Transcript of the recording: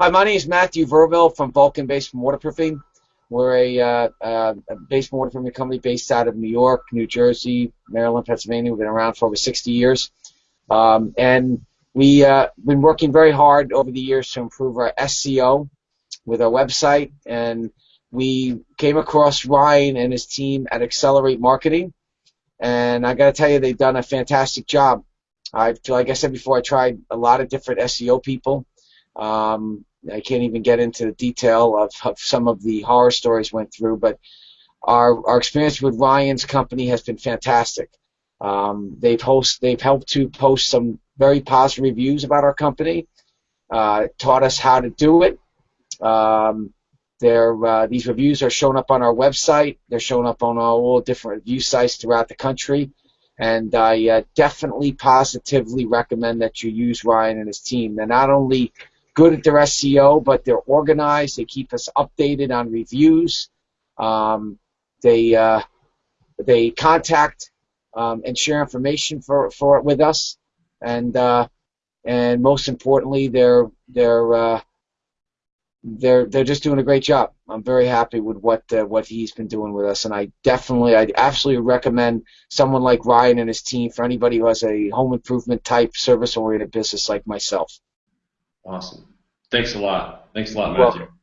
Hi, my name is Matthew Verville from Vulcan Basement Waterproofing. We're a, uh, uh, a basement waterproofing company based out of New York, New Jersey, Maryland, Pennsylvania. We've been around for over 60 years. Um, and we've uh, been working very hard over the years to improve our SEO with our website. And we came across Ryan and his team at Accelerate Marketing. And I got to tell you, they've done a fantastic job. I've, like I said before, I tried a lot of different SEO people. Um, I can't even get into the detail of, of some of the horror stories went through, but our, our experience with Ryan's company has been fantastic. Um, they've host they've helped to post some very positive reviews about our company, uh, taught us how to do it. Um, uh, these reviews are shown up on our website. They're shown up on all different review sites throughout the country. And I uh, definitely positively recommend that you use Ryan and his team. They're not only good at their SEO, but they're organized. They keep us updated on reviews. Um, they uh, they contact um, and share information for, for with us, and uh, and most importantly, they're they're uh, they're they're just doing a great job. I'm very happy with what uh, what he's been doing with us, and I definitely, I absolutely recommend someone like Ryan and his team for anybody who has a home improvement type service oriented business like myself. Awesome. Thanks a lot. Thanks a lot, Matthew. Well,